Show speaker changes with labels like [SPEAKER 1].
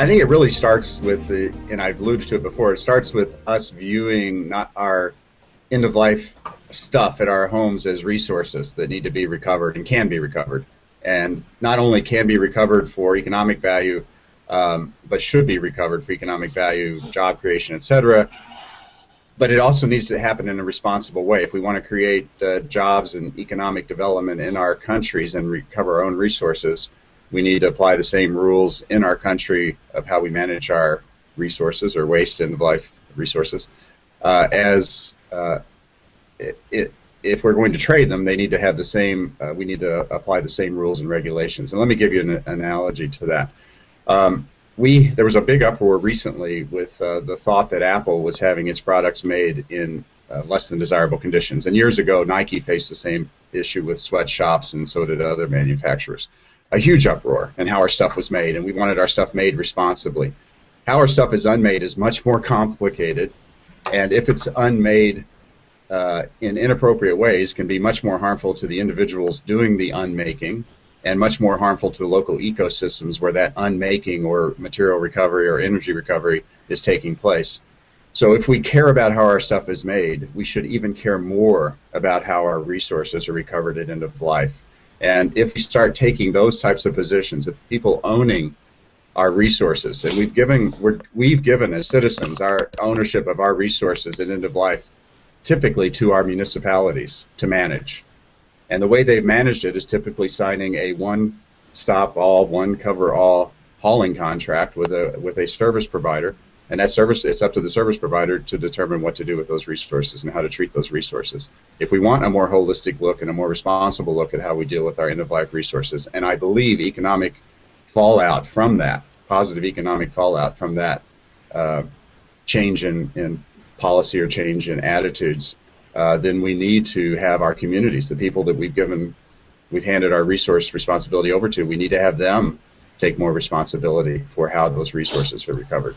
[SPEAKER 1] I think it really starts with the, and I've alluded to it before. It starts with us viewing not our end of life stuff at our homes as resources that need to be recovered and can be recovered, and not only can be recovered for economic value, um, but should be recovered for economic value, job creation, etc. But it also needs to happen in a responsible way. If we want to create uh, jobs and economic development in our countries and recover our own resources, we need to apply the same rules in our country of how we manage our resources or waste of life resources uh, as uh, it, if we're going to trade them, they need to have the same. Uh, we need to apply the same rules and regulations. And let me give you an, analogy to that. Um, we there was a big uproar recently with uh, the thought that Apple was having its products made in uh, less than desirable conditions. And years ago, Nike faced the same issue with sweatshops, and so did other manufacturers a huge uproar in how our stuff was made, and we wanted our stuff made responsibly. How our stuff is unmade is much more complicated, and if it's unmade uh, in inappropriate ways, can be much more harmful to the individuals doing the unmaking, and much more harmful to the local ecosystems where that unmaking or material recovery or energy recovery is taking place. So if we care about how our stuff is made, we should even care more about how our resources are recovered at end of life. And if we start taking those types of positions, if people owning our resources, and we've given we have given as citizens our ownership of our resources at end of life, typically to our municipalities to manage, and the way they've managed it is typically signing a one-stop all, one cover all hauling contract with a with a service provider and that service it's up to the service provider to determine what to do with those resources and how to treat those resources. If we want a more holistic look and a more responsible look at how we deal with our end of life resources and i believe economic fallout from that positive economic fallout from that uh, change in, in policy or change in attitudes uh, then we need to have our communities the people that we've given we've handed our resource responsibility over to we need to have them take more responsibility for how those resources are recovered